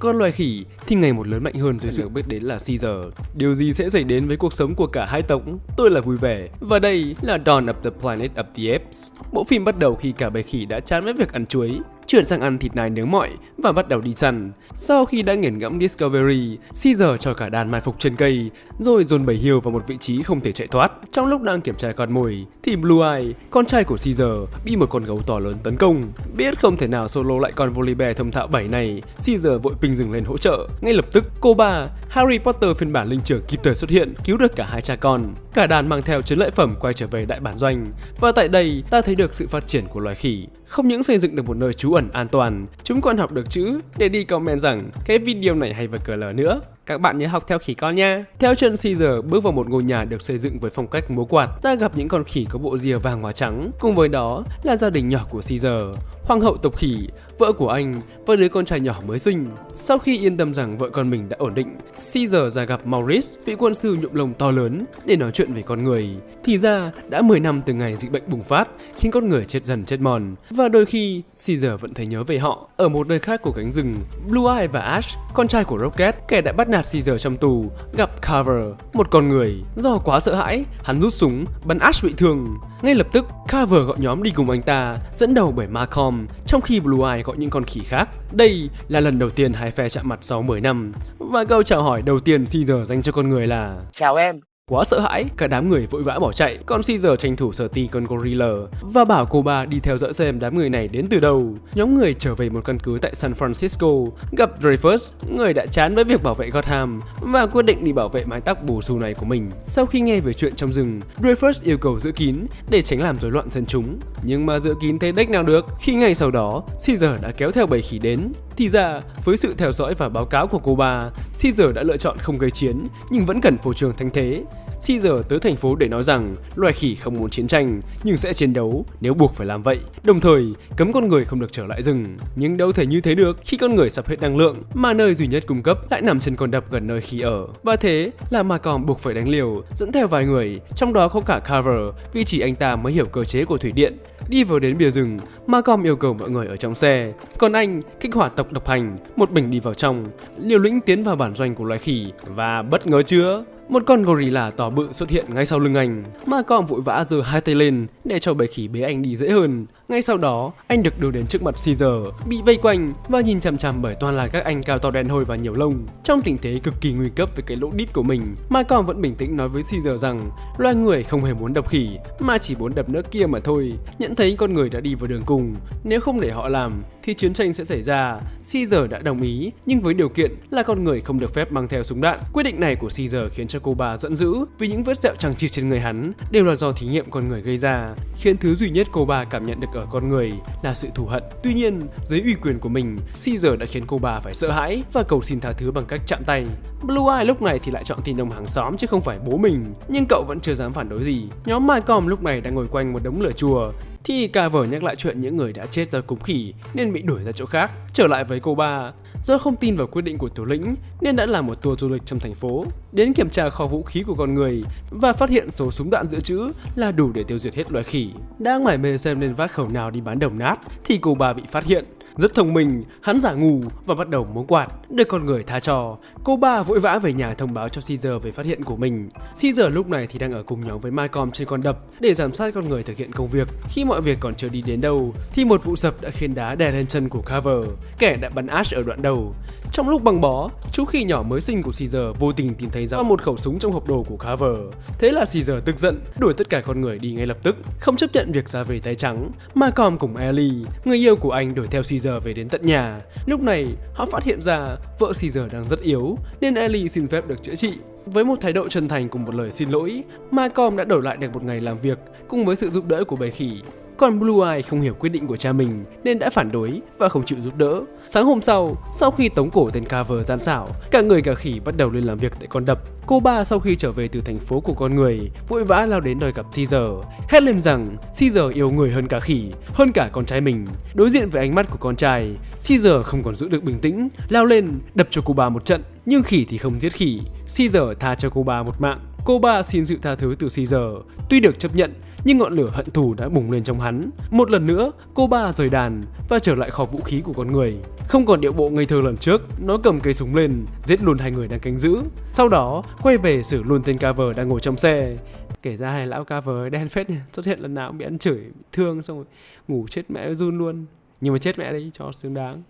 Con loài khỉ thì ngày một lớn mạnh hơn dưới sự biết đến là Caesar. Điều gì sẽ xảy đến với cuộc sống của cả hai tộc? Tôi là vui vẻ. Và đây là Dawn of the Planet of the Apes. Bộ phim bắt đầu khi cả bầy khỉ đã chán với việc ăn chuối, chuyển sang ăn thịt nai nướng mọi và bắt đầu đi săn. Sau khi đã nghiền ngẫm Discovery, Caesar cho cả đàn mai phục trên cây, rồi dồn bầy hiêu vào một vị trí không thể chạy thoát. Trong lúc đang kiểm tra con mồi, thì Blue Eye, con trai của Caesar, bị một con gấu to lớn tấn công. Biết không thể nào solo lại con Volibear thông thạo 7 này, Caesar vội ping dừng lên hỗ trợ. Ngay lập tức, cô ba Harry Potter phiên bản linh trưởng kịp thời xuất hiện, cứu được cả hai cha con. Cả đàn mang theo chiến lợi phẩm quay trở về đại bản doanh. Và tại đây, ta thấy được sự phát triển của loài khỉ. Không những xây dựng được một nơi trú ẩn an toàn, chúng còn học được chữ để đi comment rằng cái video này hay và cờ lờ nữa. Các bạn nhớ học theo khỉ con nha. Theo chân Caesar bước vào một ngôi nhà được xây dựng với phong cách múa quạt, ta gặp những con khỉ có bộ rìa vàng hóa trắng. Cùng với đó là gia đình nhỏ của Caesar, hoàng hậu tộc khỉ, vợ của anh và đứa con trai nhỏ mới sinh. Sau khi yên tâm rằng vợ con mình đã ổn định, Caesar ra gặp Maurice, vị quân sư nhuộm lồng to lớn, để nói chuyện về con người. Thì ra, đã 10 năm từ ngày dịch bệnh bùng phát, khiến con người chết dần chết mòn. Và đôi khi, Caesar vẫn thấy nhớ về họ. Ở một nơi khác của cánh rừng, Blue Eye và Ash, con trai của Rocket, kẻ đã bắt nạt Caesar trong tù, gặp Carver, một con người. Do quá sợ hãi, hắn rút súng, bắn Ash bị thương. Ngay lập tức, Carver gọi nhóm đi cùng anh ta, dẫn đầu bởi Malcolm, trong khi Blue Eye gọi những con khỉ khác. Đây là lần đầu tiên hai phe chạm mặt sau 10 năm. Và câu chào hỏi đầu tiên Caesar dành cho con người là Chào em, Quá sợ hãi, cả đám người vội vã bỏ chạy, còn Caesar tranh thủ sở ti con gorilla và bảo cô ba đi theo dõi xem đám người này đến từ đâu. Nhóm người trở về một căn cứ tại San Francisco, gặp Dreyfus, người đã chán với việc bảo vệ Gotham và quyết định đi bảo vệ mái tóc bù xù này của mình. Sau khi nghe về chuyện trong rừng, Dreyfus yêu cầu giữ kín để tránh làm rối loạn dân chúng. Nhưng mà giữ kín thế đếch nào được, khi ngày sau đó, Caesar đã kéo theo bầy khỉ đến. Thì ra, với sự theo dõi và báo cáo của cô bà, Caesar đã lựa chọn không gây chiến nhưng vẫn cần phô trường thanh thế. Caesar tới thành phố để nói rằng loài khỉ không muốn chiến tranh nhưng sẽ chiến đấu nếu buộc phải làm vậy. Đồng thời, cấm con người không được trở lại rừng. Nhưng đâu thể như thế được khi con người sập hết năng lượng mà nơi duy nhất cung cấp lại nằm trên con đập gần nơi khỉ ở. Và thế là Malcolm buộc phải đánh liều, dẫn theo vài người, trong đó có cả Carver vì chỉ anh ta mới hiểu cơ chế của thủy điện. Đi vào đến bìa rừng, Malcolm yêu cầu mọi người ở trong xe. Còn anh kích hoạt tộc độc hành, một mình đi vào trong, liều lĩnh tiến vào bản doanh của loài khỉ và bất ngờ chưa? Một con gorilla to bự xuất hiện ngay sau lưng anh. Malcolm vội vã giơ hai tay lên để cho bầy khỉ bế anh đi dễ hơn. Ngay sau đó, anh được đưa đến trước mặt Caesar, bị vây quanh và nhìn chằm chằm bởi toàn là các anh cao to đen hôi và nhiều lông. Trong tình thế cực kỳ nguy cấp với cái lỗ đít của mình, Malcolm vẫn bình tĩnh nói với Caesar rằng loài người không hề muốn đập khỉ, mà chỉ muốn đập nước kia mà thôi. Nhận thấy con người đã đi vào đường cùng, nếu không để họ làm thì chiến tranh sẽ xảy ra. Caesar đã đồng ý, nhưng với điều kiện là con người không được phép mang theo súng đạn. Quyết định này của Caesar khiến cho cô bà giận dữ vì những vết sẹo chẳng chịt trên người hắn đều là do thí nghiệm con người gây ra, khiến thứ duy nhất cô bà cảm nhận được ở con người là sự thù hận. Tuy nhiên, dưới uy quyền của mình, Caesar đã khiến cô bà phải sợ hãi và cầu xin tha thứ bằng cách chạm tay. Blue Eye lúc này thì lại chọn tin ông hàng xóm chứ không phải bố mình, nhưng cậu vẫn chưa dám phản đối gì. Nhóm Malcolm lúc này đang ngồi quanh một đống lửa chùa, thì Carver nhắc lại chuyện những người đã chết do cúng khỉ nên bị đuổi ra chỗ khác. Trở lại với cô ba, do không tin vào quyết định của thủ lĩnh nên đã làm một tour du lịch trong thành phố, đến kiểm tra kho vũ khí của con người và phát hiện số súng đạn dự trữ là đủ để tiêu diệt hết loài khỉ. Đang mải mê xem nên vác khẩu nào đi bán đồng nát thì cô bà bị phát hiện. Rất thông minh, hắn giả ngu và bắt đầu muốn quạt, được con người tha cho. Cô ba vội vã về nhà thông báo cho Caesar về phát hiện của mình. Caesar lúc này thì đang ở cùng nhóm với Malcolm trên con đập để giám sát con người thực hiện công việc. Khi mọi việc còn chưa đi đến đâu, thì một vụ sập đã khiến đá đè lên chân của Carver, kẻ đã bắn Ash ở đoạn đầu. Trong lúc băng bó, chú khỉ nhỏ mới sinh của Caesar vô tình tìm thấy ra một khẩu súng trong hộp đồ của Carver. Thế là Caesar tức giận, đuổi tất cả con người đi ngay lập tức, không chấp nhận việc ra về tay trắng. Malcolm cùng Ellie, người yêu của anh đuổi theo Caesar về đến tận nhà. Lúc này, họ phát hiện ra vợ Caesar đang rất yếu, nên Ellie xin phép được chữa trị. Với một thái độ chân thành cùng một lời xin lỗi, Malcolm đã đổi lại được một ngày làm việc cùng với sự giúp đỡ của bầy khỉ. Còn Blue Eye không hiểu quyết định của cha mình nên đã phản đối và không chịu giúp đỡ. Sáng hôm sau, sau khi tống cổ tên Carver gian xảo, cả người cả khỉ bắt đầu lên làm việc tại con đập. Cô ba sau khi trở về từ thành phố của con người, vội vã lao đến đòi gặp Caesar, hét lên rằng Caesar yêu người hơn cả khỉ, hơn cả con trai mình. Đối diện với ánh mắt của con trai, Caesar không còn giữ được bình tĩnh, lao lên đập cho cô ba một trận. Nhưng khỉ thì không giết khỉ, Caesar tha cho cô ba một mạng. Cô ba xin sự tha thứ từ Caesar, tuy được chấp nhận nhưng ngọn lửa hận thù đã bùng lên trong hắn. Một lần nữa, cô ba rời đàn và trở lại kho vũ khí của con người. Không còn điệu bộ ngây thơ lần trước, nó cầm cây súng lên, giết luôn hai người đang canh giữ. Sau đó, quay về xử luôn tên cover đang ngồi trong xe. Kể ra hai lão cover đen phết nha, xuất hiện lần nào cũng bị ăn chửi, bị thương xong rồi ngủ chết mẹ run luôn. Nhưng mà chết mẹ đi cho xứng đáng.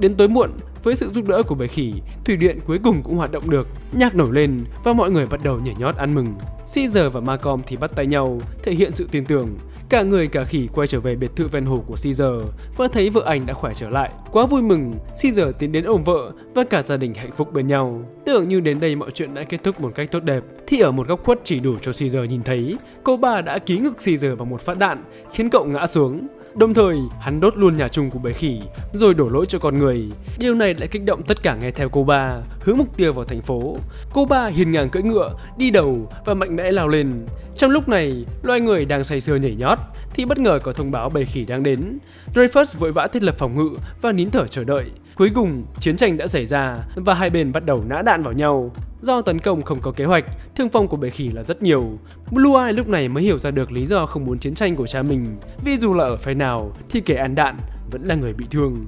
Đến tối muộn, với sự giúp đỡ của bầy khỉ, thủy điện cuối cùng cũng hoạt động được. Nhạc nổi lên và mọi người bắt đầu nhảy nhót ăn mừng. Caesar và Malcolm thì bắt tay nhau, thể hiện sự tin tưởng. Cả người cả khỉ quay trở về biệt thự ven hồ của Caesar và thấy vợ anh đã khỏe trở lại. Quá vui mừng, Caesar tiến đến ôm vợ và cả gia đình hạnh phúc bên nhau. Tưởng như đến đây mọi chuyện đã kết thúc một cách tốt đẹp, thì ở một góc khuất chỉ đủ cho Caesar nhìn thấy, cô bà đã ký ngực Caesar bằng một phát đạn, khiến cậu ngã xuống. Đồng thời, hắn đốt luôn nhà chung của bầy khỉ, rồi đổ lỗi cho con người. Điều này lại kích động tất cả nghe theo cô ba, hướng mục tiêu vào thành phố. Cô ba hiền ngang cưỡi ngựa, đi đầu và mạnh mẽ lao lên. Trong lúc này, loài người đang say sưa nhảy nhót, thì bất ngờ có thông báo bầy khỉ đang đến. Dreyfus vội vã thiết lập phòng ngự và nín thở chờ đợi. Cuối cùng, chiến tranh đã xảy ra và hai bên bắt đầu nã đạn vào nhau. Do tấn công không có kế hoạch, thương vong của bể khỉ là rất nhiều. Blue Eye lúc này mới hiểu ra được lý do không muốn chiến tranh của cha mình, vì dù là ở phe nào thì kẻ ăn đạn vẫn là người bị thương.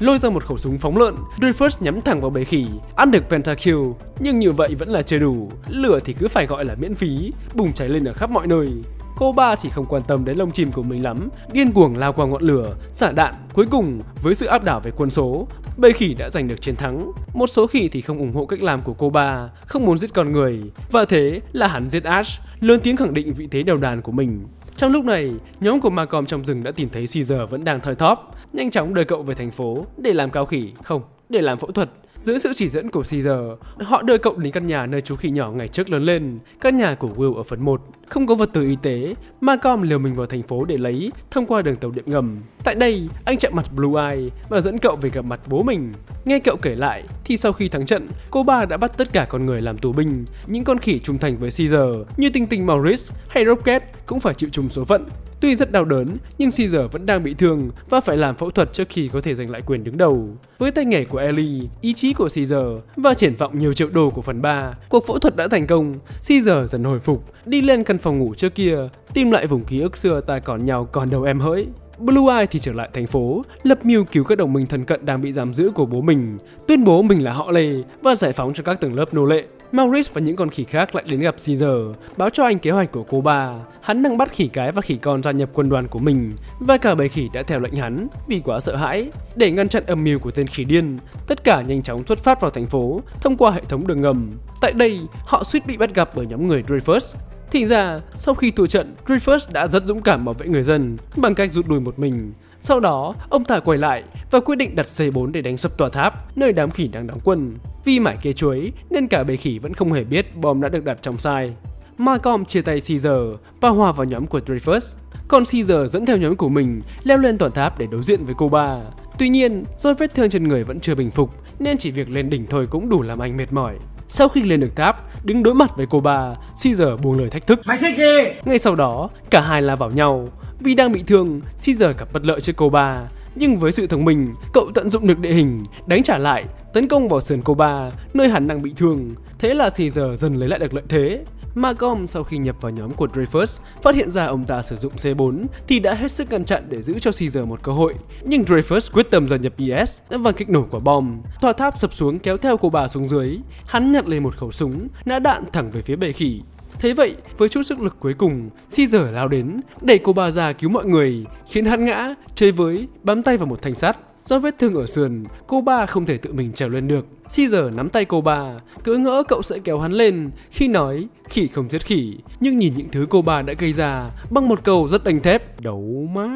Lôi ra một khẩu súng phóng lợn, Dreyfus nhắm thẳng vào bầy khỉ, ăn được pentakill, nhưng như vậy vẫn là chưa đủ. Lửa thì cứ phải gọi là miễn phí, bùng cháy lên ở khắp mọi nơi. Cô ba thì không quan tâm đến lông chim của mình lắm, điên cuồng lao qua ngọn lửa, xả đạn. Cuối cùng, với sự áp đảo về quân số, bầy khỉ đã giành được chiến thắng. Một số khỉ thì không ủng hộ cách làm của cô ba, không muốn giết con người. Và thế là hắn giết Ash, lớn tiếng khẳng định vị thế đầu đàn của mình. Trong lúc này, nhóm của Malcolm trong rừng đã tìm thấy Caesar vẫn đang thoi thóp, nhanh chóng đưa cậu về thành phố để làm cao khỉ, không, để làm phẫu thuật. Dưới sự chỉ dẫn của Caesar, họ đưa cậu đến căn nhà nơi chú khỉ nhỏ ngày trước lớn lên, căn nhà của Will ở phần 1. Không có vật tư y tế, Malcolm liều mình vào thành phố để lấy thông qua đường tàu điện ngầm. Tại đây, anh chạm mặt Blue Eye và dẫn cậu về gặp mặt bố mình. Nghe cậu kể lại, thì sau khi thắng trận, cô ba đã bắt tất cả con người làm tù binh. Những con khỉ trung thành với Caesar như Tinh Tinh Maurice hay Rocket cũng phải chịu chung số phận. Tuy rất đau đớn, nhưng Caesar vẫn đang bị thương và phải làm phẫu thuật trước khi có thể giành lại quyền đứng đầu. Với tay nghề của Ellie, ý trí của Caesar và triển vọng nhiều triệu đô của phần 3, cuộc phẫu thuật đã thành công. Caesar dần hồi phục, đi lên căn phòng ngủ trước kia, tìm lại vùng ký ức xưa ta còn nhau còn đầu em hỡi. Blue Eye thì trở lại thành phố, lập mưu cứu các đồng minh thân cận đang bị giam giữ của bố mình, tuyên bố mình là họ Lê và giải phóng cho các tầng lớp nô lệ. Maurice và những con khỉ khác lại đến gặp Caesar, báo cho anh kế hoạch của cô ba. Hắn đang bắt khỉ cái và khỉ con gia nhập quân đoàn của mình, và cả bầy khỉ đã theo lệnh hắn vì quá sợ hãi. Để ngăn chặn âm mưu của tên khỉ điên, tất cả nhanh chóng xuất phát vào thành phố thông qua hệ thống đường ngầm. Tại đây, họ suýt bị bắt gặp bởi nhóm người Dreyfus. Thì ra, sau khi thua trận, Dreyfus đã rất dũng cảm bảo vệ người dân bằng cách rút lui một mình. Sau đó, ông ta quay lại và quyết định đặt C4 để đánh sập tòa tháp, nơi đám khỉ đang đóng quân. Vì mải kế chuối, nên cả bầy khỉ vẫn không hề biết bom đã được đặt trong sai. Malcolm chia tay Caesar và hòa vào nhóm của Dreyfus. Còn Caesar dẫn theo nhóm của mình leo lên tòa tháp để đối diện với cô ba. Tuy nhiên, do vết thương trên người vẫn chưa bình phục, nên chỉ việc lên đỉnh thôi cũng đủ làm anh mệt mỏi. Sau khi lên được tháp, đứng đối mặt với cô ba, Caesar buông lời thách thức. Mày thích gì? Ngay sau đó, cả hai la vào nhau. Vì đang bị thương, Caesar gặp bất lợi trước cô ba. Nhưng với sự thông minh, cậu tận dụng được địa hình, đánh trả lại, tấn công vào sườn cô ba, nơi hắn đang bị thương. Thế là Caesar dần lấy lại được lợi thế. Malcolm sau khi nhập vào nhóm của Dreyfus phát hiện ra ông ta sử dụng C4 thì đã hết sức ngăn chặn để giữ cho Caesar một cơ hội. Nhưng Dreyfus quyết tâm gia nhập IS và kích nổ quả bom. Tòa tháp sập xuống kéo theo cô bà xuống dưới. Hắn nhặt lên một khẩu súng, nã đạn thẳng về phía bệ khỉ. Thế vậy, với chút sức lực cuối cùng, Caesar lao đến, đẩy cô bà ra cứu mọi người, khiến hắn ngã, chơi với, bám tay vào một thanh sắt. Do vết thương ở sườn, cô ba không thể tự mình trèo lên được. Caesar nắm tay cô bà, cứ ngỡ cậu sẽ kéo hắn lên khi nói khỉ không giết khỉ. Nhưng nhìn những thứ cô bà đã gây ra bằng một câu rất đanh thép, đấu má.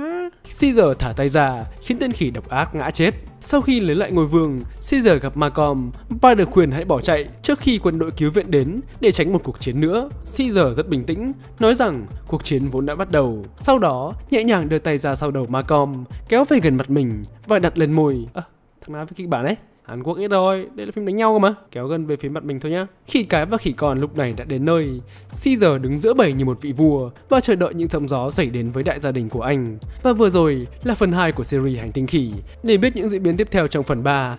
Caesar thả tay ra, khiến tên khỉ độc ác ngã chết. Sau khi lấy lại ngôi vương, Caesar gặp Macom, và được khuyên hãy bỏ chạy trước khi quân đội cứu viện đến để tránh một cuộc chiến nữa. Caesar rất bình tĩnh, nói rằng cuộc chiến vốn đã bắt đầu. Sau đó, nhẹ nhàng đưa tay ra sau đầu Macom, kéo về gần mặt mình và đặt lên môi. À, thằng nào với kịch bản ấy? Hàn Quốc ít rồi, đây là phim đánh nhau cơ mà. Kéo gần về phía mặt mình thôi nhá. Khỉ cái và khỉ con lúc này đã đến nơi. Caesar đứng giữa bầy như một vị vua Và chờ đợi những sóng gió xảy đến với đại gia đình của anh. Và vừa rồi là phần 2 của series Hành tinh khỉ. Để biết những diễn biến tiếp theo trong phần 3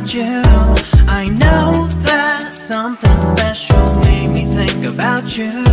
about you. I know that something special made me think about you.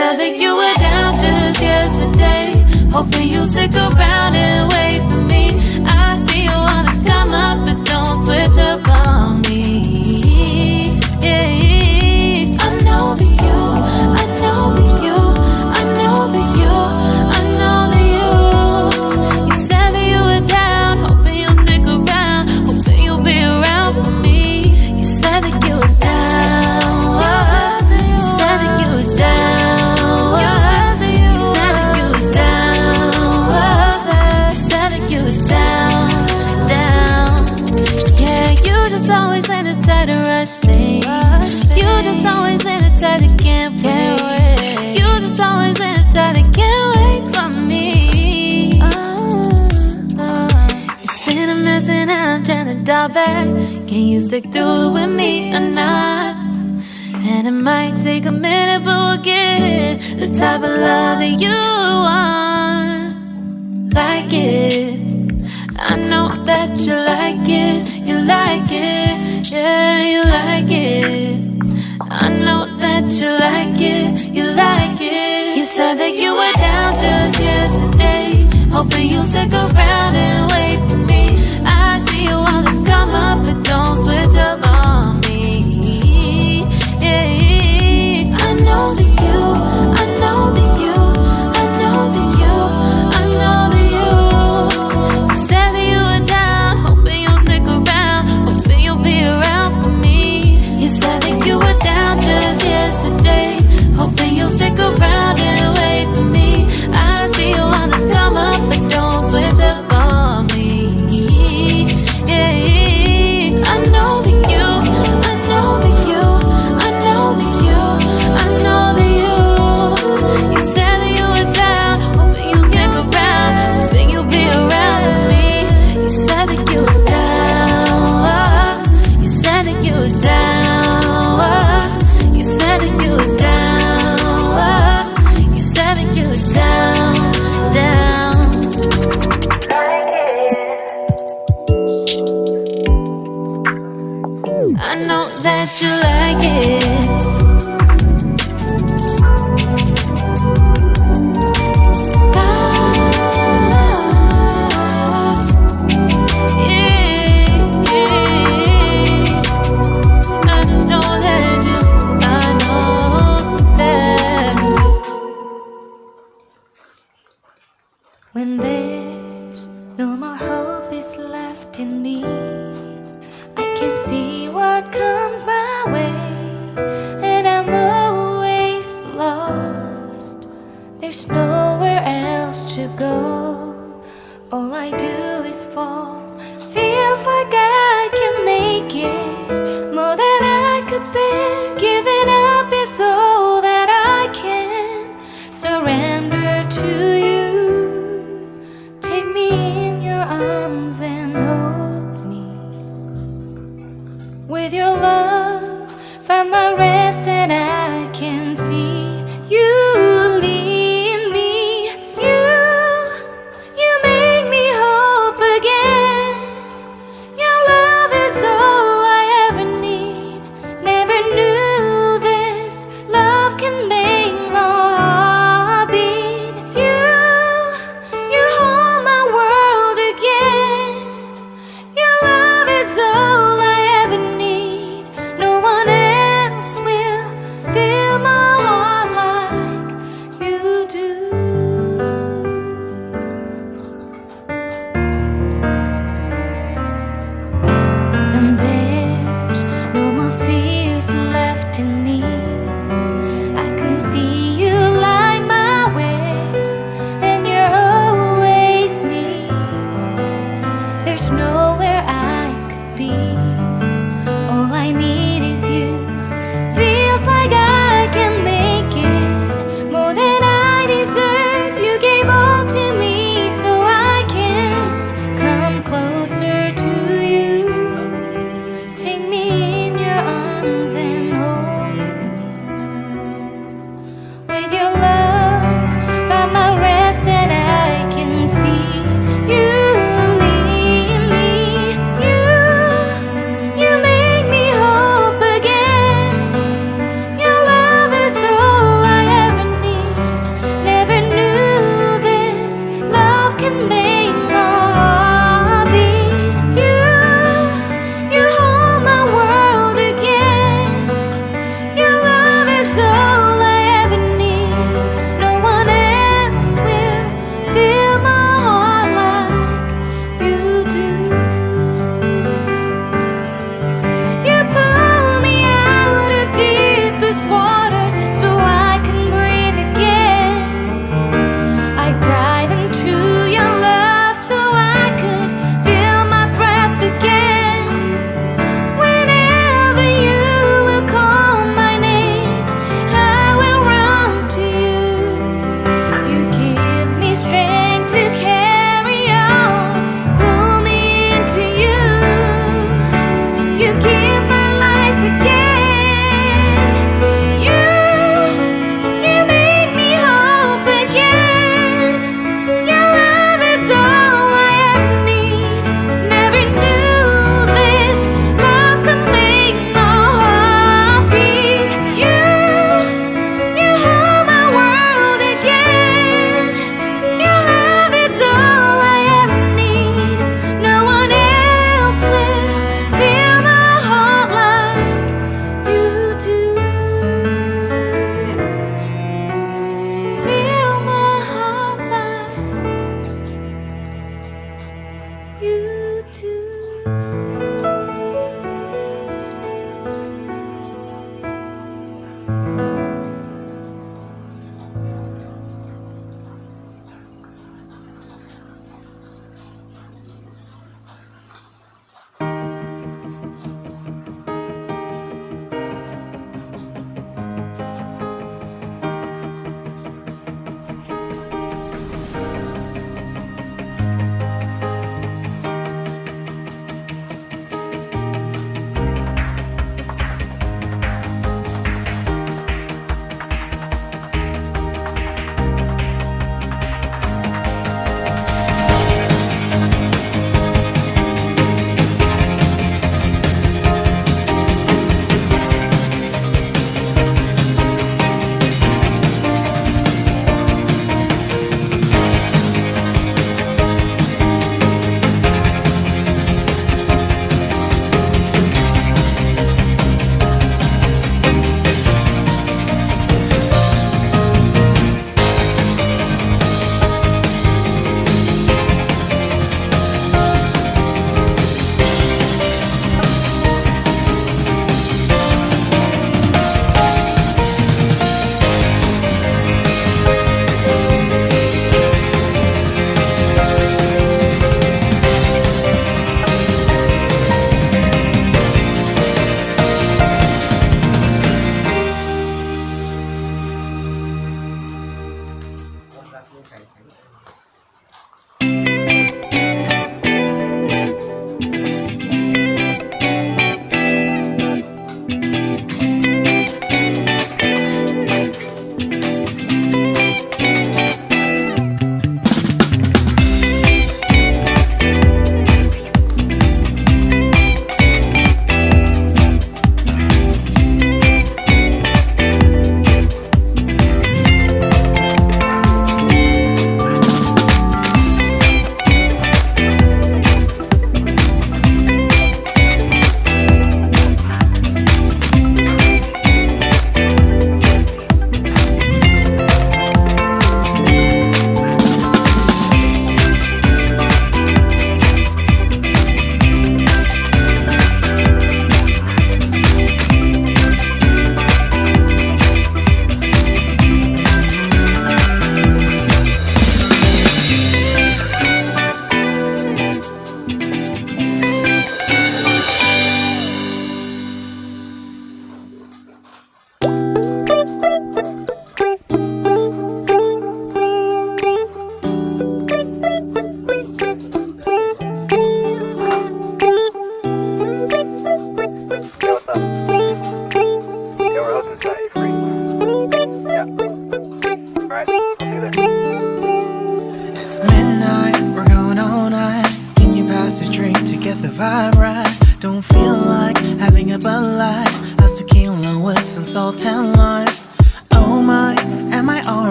Said that you were down just yesterday. Hoping you'll stick around and wait for me. I see you wanna come up but don't switch up on music, through it with me or not. And it might take a minute, but we'll get it. The type of love that you want. Like it. I know that you like it. You like it. Yeah, you like it. I know that you like it. You like it. You said that you were down just yesterday. Hoping you'll stick around and When there's no more hope is left in me.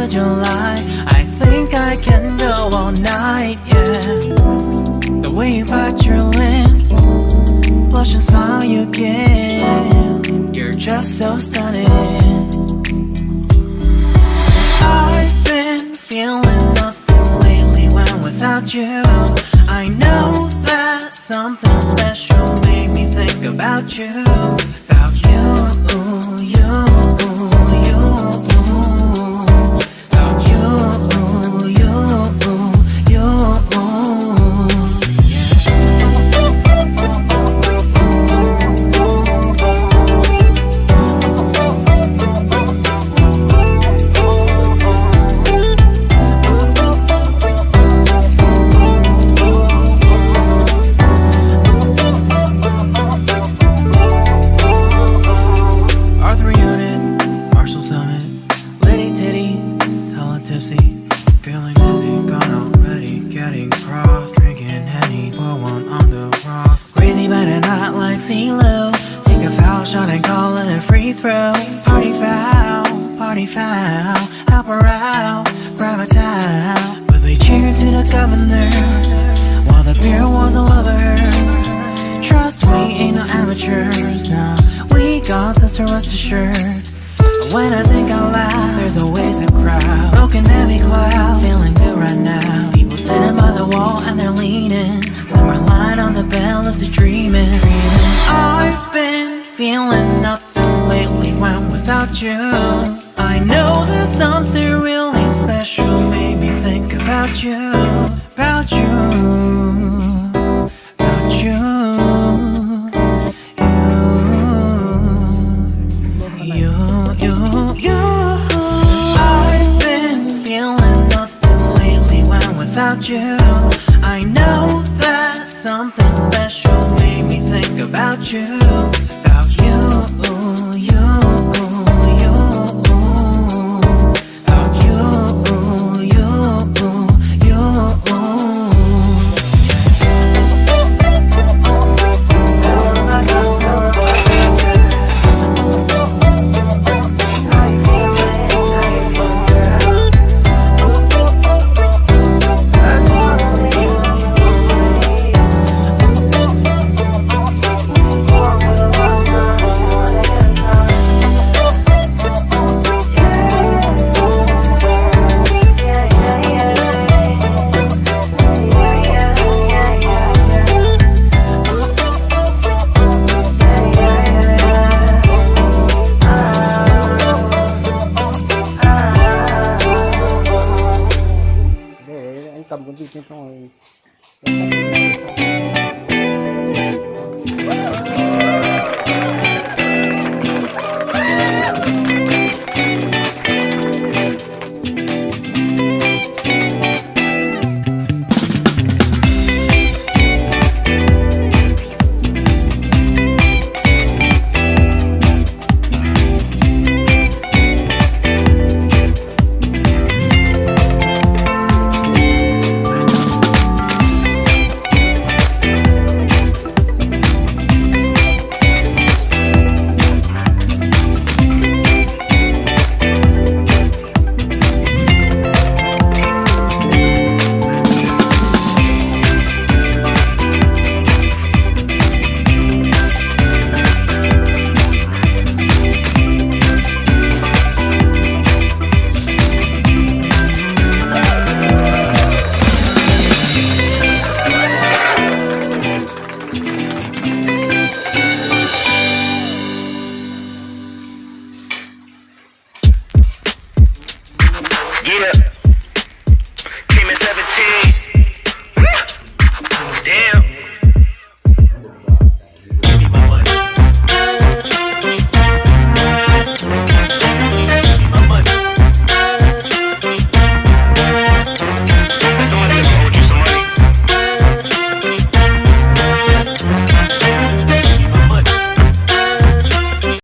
the July. I think I can go all night, yeah. The way you bite your lips Blush and smile you give You're just so stunning. I've been feeling nothing lately when without you. I know that something special made me think about you.